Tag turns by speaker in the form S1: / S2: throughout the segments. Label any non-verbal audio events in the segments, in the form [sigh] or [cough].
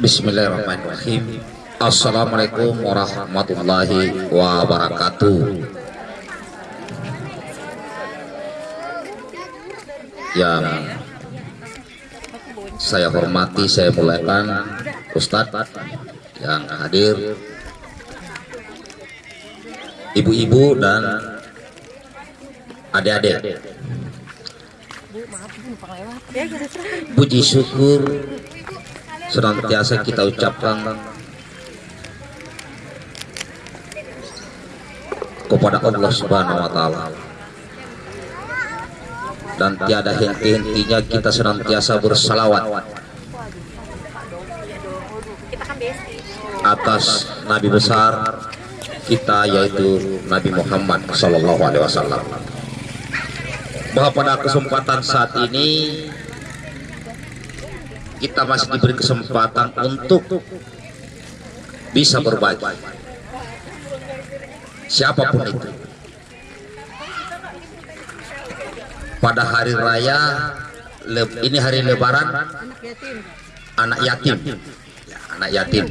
S1: Bismillahirrahmanirrahim. Assalamualaikum warahmatullahi wabarakatuh. Yang saya hormati, saya muliakan Ustadz yang hadir Ibu-ibu dan adik-adik. Puji syukur senantiasa kita ucapkan kepada Allah Subhanahu wa taala. Dan tiada henti-hentinya kita senantiasa bersalawat atas nabi besar kita yaitu Nabi Muhammad sallallahu alaihi wasallam. Bahwa pada kesempatan saat ini kita masih diberi kesempatan untuk bisa berbagi. Siapa pun itu. Pada hari raya ini hari lebaran anak yatim. Ya, anak yatim.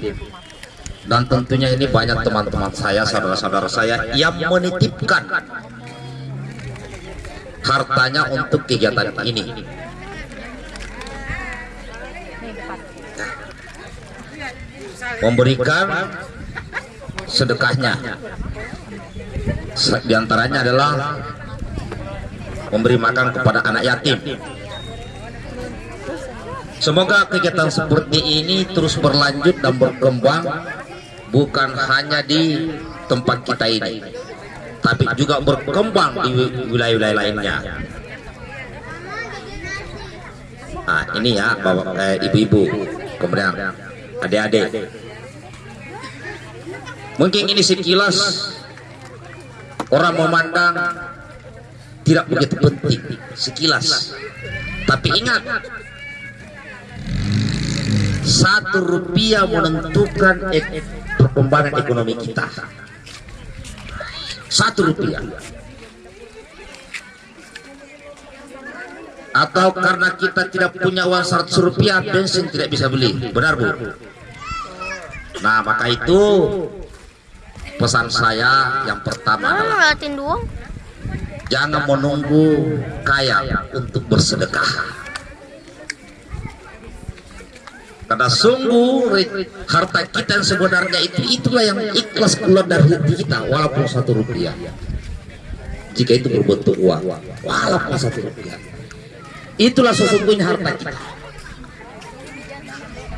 S1: Dan tentunya ini banyak teman-teman saya saudara-saudara saya yang menitipkan hartanya untuk kegiatan ini memberikan sedekahnya. Di antaranya adalah memberi makan kepada anak yatim. Semoga kegiatan seperti ini terus berlanjut dan berkembang bukan hanya di tempat kita ini tapi juga berkembang di wilayah-wilayah lainnya nah ini ya bapak eh, ibu-ibu. Kemudian adik-adik. Mungkin ini sekilas orang memandang tidak begitu penting sekilas. Tapi ingat satu rupiah menentukan ek perkembangan ekonomi kita. Satu rupiah atau karena kita tidak punya uang 100 rupiah bensin tidak bisa beli. Benar bu? Nah maka itu pesan saya yang pertama adalah jangan menunggu kaya untuk bersedekah. Karena sungguh harta kita yang sebenarnya itu itulah yang ikhlas keluar dari hati kita walaupun satu rupiah. Jika itu berbentuk uang walaupun satu rupiah itulah sesungguhnya harta kita.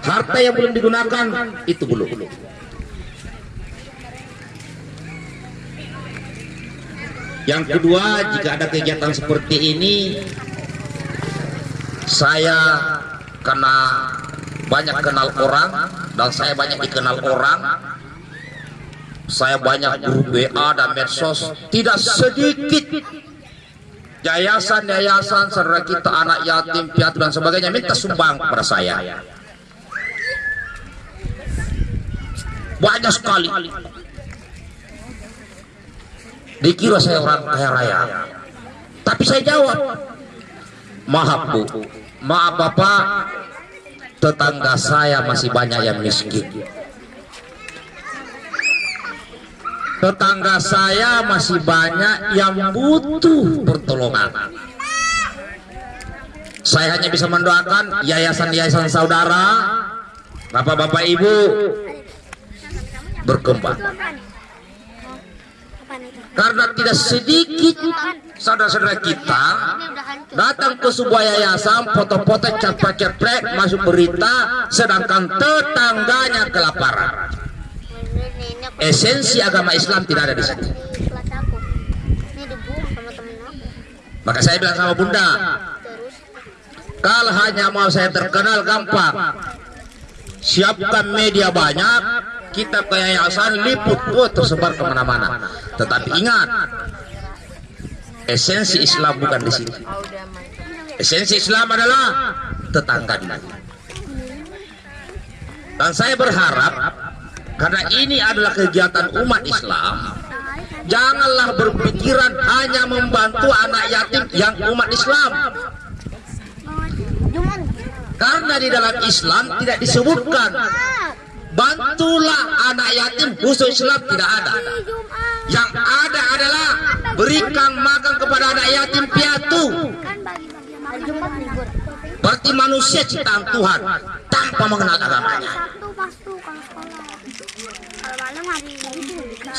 S1: Harta yang belum digunakan itu belum. Yang kedua jika ada kegiatan seperti ini saya karena banyak kenal orang dan saya banyak dikenal orang. Saya banyak grup WA dan medsos. Tidak sedikit yayasan-yayasan saudara kita anak yatim piatu dan sebagainya. Minta sumbang kepada saya. Banyak sekali. Dikira saya orang kaya raya. Tapi saya jawab maaf bu. Maaf bapak. Tetangga saya masih banyak yang miskin tetangga saya masih banyak yang butuh pertolongan. Saya hanya bisa mendoakan yayasan-yayasan saudara bapak-bapak ibu berkembang. Karena tidak sedikit saudara-saudara kita datang ke sebuah yayasan foto-foto cepat-cepat masuk berita sedangkan tetangganya kelaparan esensi agama Islam tidak ada di situ maka saya bilang sama bunda kalau hanya mau saya terkenal gampang. Siapkan media banyak kita ke yayasan liput oh, tersebar ke mana-mana. Tetapi ingat esensi Islam bukan di sini. Esensi Islam adalah tetangga dan saya berharap karena ini adalah kegiatan umat. Islam. Janganlah berpikiran hanya membantu anak yatim yang umat Islam. Karena di dalam Islam tidak disebutkan bantulah anak yatim khusus Islam. Tidak ada. Yang ada adalah berikan makan kepada anak yatim piatu. Berarti manusia ciptaan Tuhan tanpa mengenal agamanya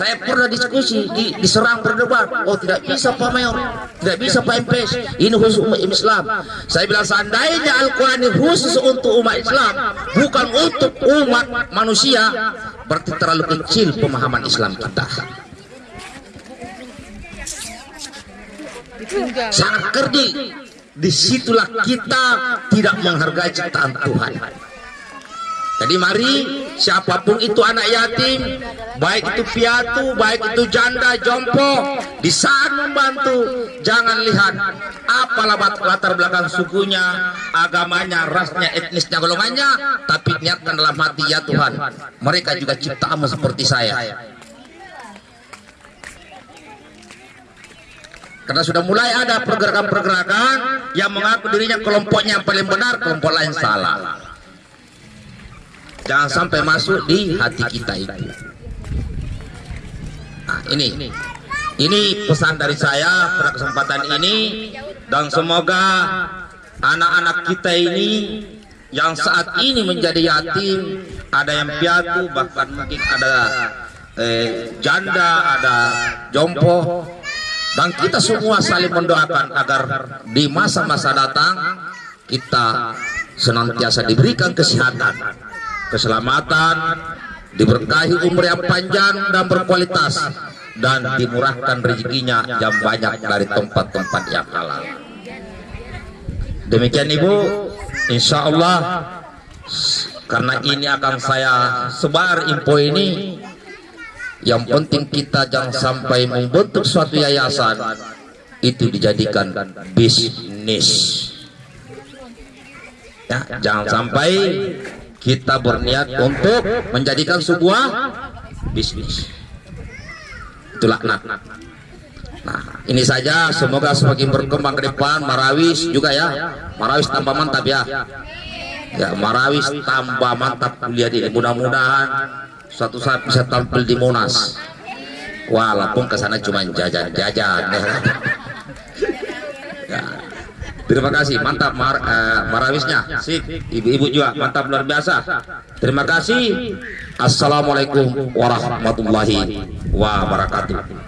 S1: saya pernah diskusi di, diserang berdebat. Oh tidak bisa Pak Mayor. Tidak bisa Pak MPS ini khusus umat Islam. Saya bilang seandainya Al-Quran ini khusus untuk umat Islam bukan untuk umat manusia berarti terlalu kecil pemahaman Islam kita. Sangat kerdi. Di situlah kita tidak menghargai ciptaan Tuhan. Jadi mari siapa pun itu anak yatim, baik itu piatu, baik itu janda, jompo, di saat membantu, jangan lihat apa latar belakang sukunya, agamanya, rasnya, etnisnya, golongannya, tapi niatkan dalam hati ya Tuhan, mereka juga ciptamu seperti saya. Karena sudah mulai ada pergerakan-pergerakan yang mengaku dirinya kelompoknya yang paling benar, kelompok lain salah jangan sampai masuk di hati kita itu. nah ini. Ini pesan dari saya pada kesempatan ini. Dan semoga anak-anak kita ini yang saat ini menjadi yatim ada yang piatu bahkan mungkin ada eh, janda ada jompo. Dan kita semua saling mendoakan agar di masa-masa datang kita senantiasa diberikan kesehatan keselamatan, diberkahi umur yang panjang dan berkualitas, dan dimurahkan rezekinya yang banyak dari tempat-tempat yang halal. Demikian Ibu, insya Allah karena ini akan saya sebar info ini yang penting kita jangan sampai membentuk suatu yayasan itu dijadikan bisnis ya, jangan sampai kita berniat untuk menjadikan sebuah bisnis. Itulah nah nah ini saja. Semoga semakin berkembang ke depan. Marawis juga ya. Marawis tambah mantap ya. Ya Marawis tambah mantap kuliah di mudah-mudahan suatu saat bisa tampil di Monas. Walaupun ke sana cuma jajan-jajan. ya [laughs] Terima kasih, mantap mar, uh, marawisnya. Sip, ibu-ibu juga mantap luar biasa. Terima kasih. Assalamualaikum warahmatullahi wabarakatuh.